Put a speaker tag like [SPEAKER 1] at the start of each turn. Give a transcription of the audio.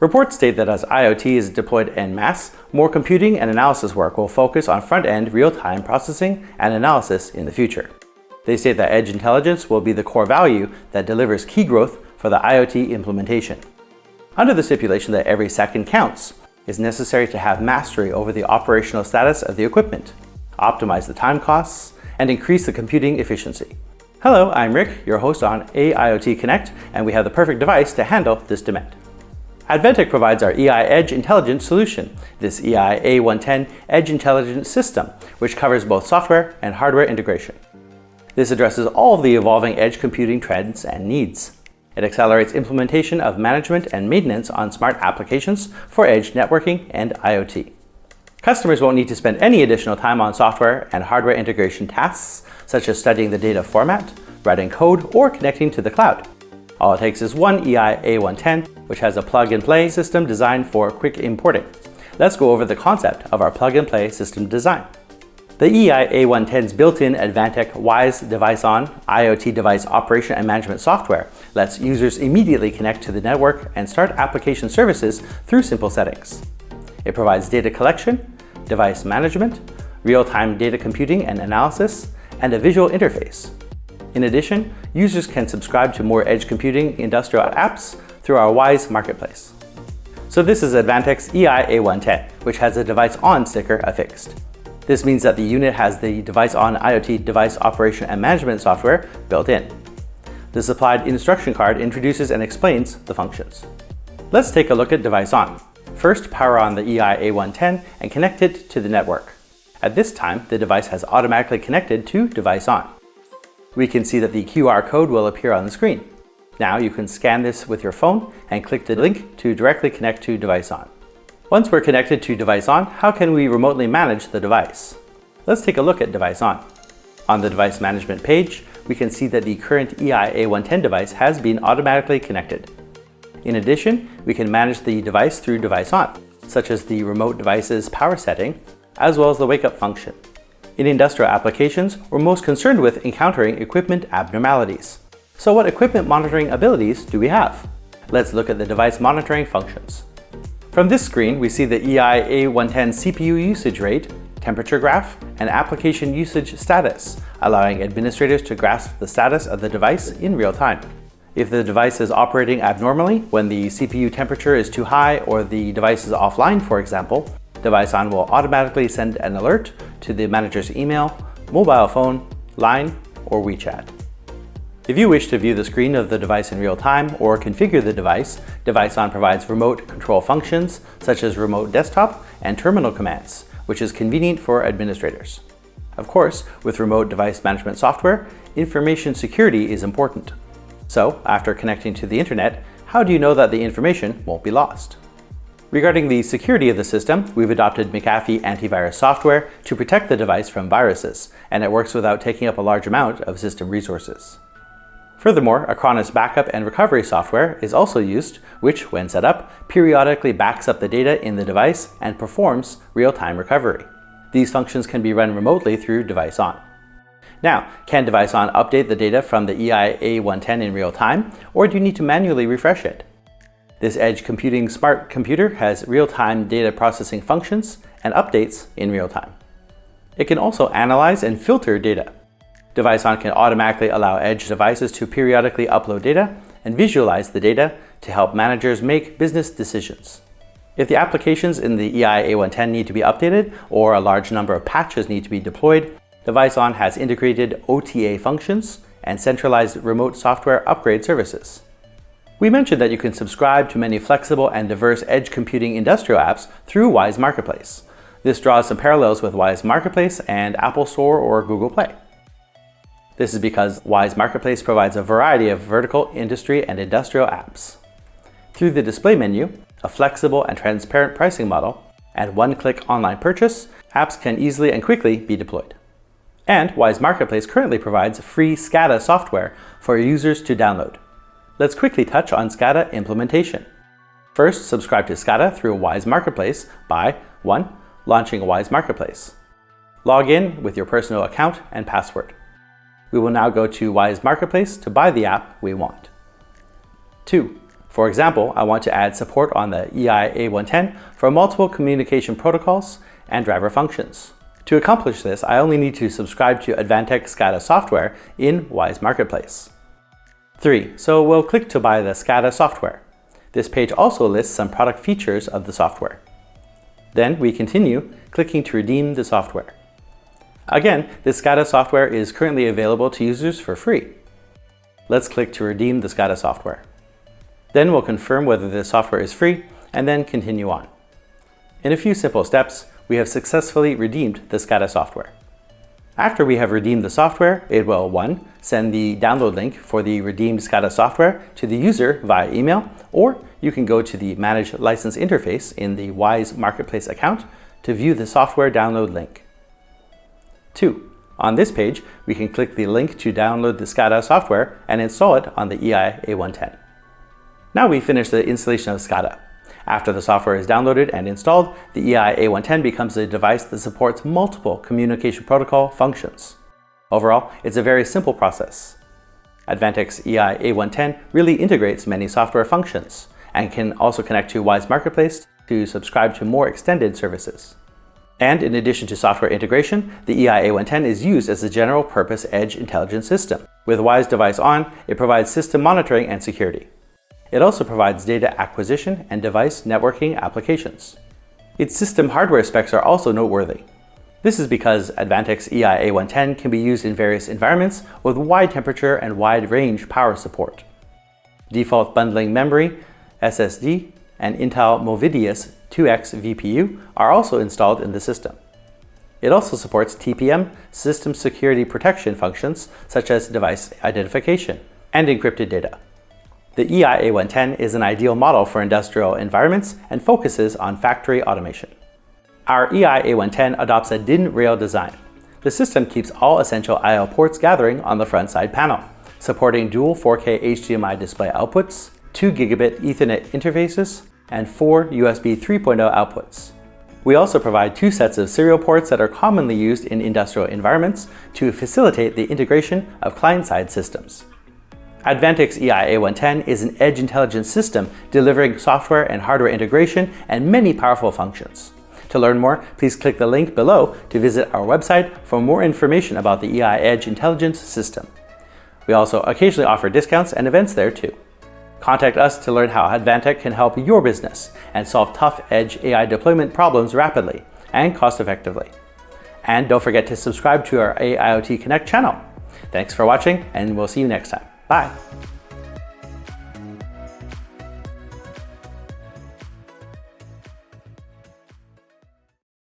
[SPEAKER 1] Reports state that as IoT is deployed en masse, more computing and analysis work will focus on front-end real-time processing and analysis in the future. They state that edge intelligence will be the core value that delivers key growth for the IoT implementation. Under the stipulation that every second counts, it's necessary to have mastery over the operational status of the equipment, optimize the time costs, and increase the computing efficiency. Hello, I'm Rick, your host on AIoT Connect, and we have the perfect device to handle this demand. Advantech provides our EI Edge Intelligence solution, this EI A110 Edge Intelligence System, which covers both software and hardware integration. This addresses all of the evolving edge computing trends and needs. It accelerates implementation of management and maintenance on smart applications for edge networking and IoT. Customers won't need to spend any additional time on software and hardware integration tasks, such as studying the data format, writing code, or connecting to the cloud. All it takes is one EI A110, which has a plug-and-play system designed for quick importing. Let's go over the concept of our plug-and-play system design. The EI A110's built-in Advantech WISE Device On IoT device operation and management software lets users immediately connect to the network and start application services through simple settings. It provides data collection, device management, real-time data computing and analysis, and a visual interface. In addition, users can subscribe to more edge computing industrial apps through our WISE marketplace. So this is Advantech's EI A110, which has a device on sticker affixed. This means that the unit has the device on IoT device operation and management software built in. The supplied instruction card introduces and explains the functions. Let's take a look at device on. First, power on the EI A110 and connect it to the network. At this time, the device has automatically connected to device on we can see that the QR code will appear on the screen. Now you can scan this with your phone and click the link to directly connect to device on. Once we're connected to device on, how can we remotely manage the device? Let's take a look at device on. The device management page, we can see that the current EI A110 device has been automatically connected. In addition, we can manage the device through device on, such as the remote device's power setting, as well as the wake up function. In industrial applications, we're most concerned with encountering equipment abnormalities. So what equipment monitoring abilities do we have? Let's look at the device monitoring functions. From this screen, we see the EI A110 CPU usage rate, temperature graph, and application usage status, allowing administrators to grasp the status of the device in real time. If the device is operating abnormally, when the CPU temperature is too high or the device is offline, for example, Device On will automatically send an alert to the manager's email, mobile phone, line, or WeChat. If you wish to view the screen of the device in real time or configure the device, DeviceOn provides remote control functions such as remote desktop and terminal commands, which is convenient for administrators. Of course, with remote device management software, information security is important. So, after connecting to the internet, how do you know that the information won't be lost? Regarding the security of the system, we've adopted McAfee antivirus software to protect the device from viruses, and it works without taking up a large amount of system resources. Furthermore, Acronis backup and recovery software is also used, which, when set up, periodically backs up the data in the device and performs real-time recovery. These functions can be run remotely through Device On. Now, can Device On update the data from the EI A110 in real time, or do you need to manually refresh it? This edge computing smart computer has real-time data processing functions and updates in real time. It can also analyze and filter data. DeviceOn can automatically allow edge devices to periodically upload data and visualize the data to help managers make business decisions. If the applications in the EI A110 need to be updated or a large number of patches need to be deployed, DeviceOn has integrated OTA functions and centralized remote software upgrade services. We mentioned that you can subscribe to many flexible and diverse edge computing industrial apps through Wise Marketplace. This draws some parallels with Wise Marketplace and Apple Store or Google Play. This is because Wise Marketplace provides a variety of vertical industry and industrial apps. Through the display menu, a flexible and transparent pricing model, and one-click online purchase, apps can easily and quickly be deployed. And Wise Marketplace currently provides free SCADA software for users to download. Let's quickly touch on SCADA implementation. First, subscribe to SCADA through Wise Marketplace by 1. Launching a Wise Marketplace. Log in with your personal account and password. We will now go to Wise Marketplace to buy the app we want. 2. For example, I want to add support on the EI-A110 for multiple communication protocols and driver functions. To accomplish this, I only need to subscribe to Advantech SCADA software in Wise Marketplace. 3. So we'll click to buy the SCADA software. This page also lists some product features of the software. Then we continue, clicking to redeem the software. Again, the SCADA software is currently available to users for free. Let's click to redeem the SCADA software. Then we'll confirm whether the software is free and then continue on. In a few simple steps, we have successfully redeemed the SCADA software. After we have redeemed the software, it will 1. Send the download link for the redeemed SCADA software to the user via email, or you can go to the Manage License interface in the WISE Marketplace account to view the software download link. 2. On this page, we can click the link to download the SCADA software and install it on the EI-A110. Now we finish the installation of SCADA. After the software is downloaded and installed, the EI-A110 becomes a device that supports multiple communication protocol functions. Overall, it's a very simple process. Advantech's EI-A110 really integrates many software functions and can also connect to Wise Marketplace to subscribe to more extended services. And in addition to software integration, the EI-A110 is used as a general purpose edge intelligence system. With Wise Device On, it provides system monitoring and security. It also provides data acquisition and device networking applications. Its system hardware specs are also noteworthy. This is because Advantech's EI-A110 can be used in various environments with wide temperature and wide range power support. Default bundling memory, SSD, and Intel Movidius 2X VPU are also installed in the system. It also supports TPM, system security protection functions such as device identification, and encrypted data. The EI-A110 is an ideal model for industrial environments and focuses on factory automation. Our EI-A110 adopts a DIN rail design. The system keeps all essential I.O. ports gathering on the front side panel, supporting dual 4K HDMI display outputs, 2 gigabit Ethernet interfaces, and 4 USB 3.0 outputs. We also provide two sets of serial ports that are commonly used in industrial environments to facilitate the integration of client-side systems. Advantech's EI-A110 is an edge intelligence system delivering software and hardware integration and many powerful functions. To learn more, please click the link below to visit our website for more information about the EI Edge Intelligence System. We also occasionally offer discounts and events there too. Contact us to learn how Advantech can help your business and solve tough edge AI deployment problems rapidly and cost effectively. And don't forget to subscribe to our AIoT Connect channel. Thanks for watching and we'll see you next time. Bye.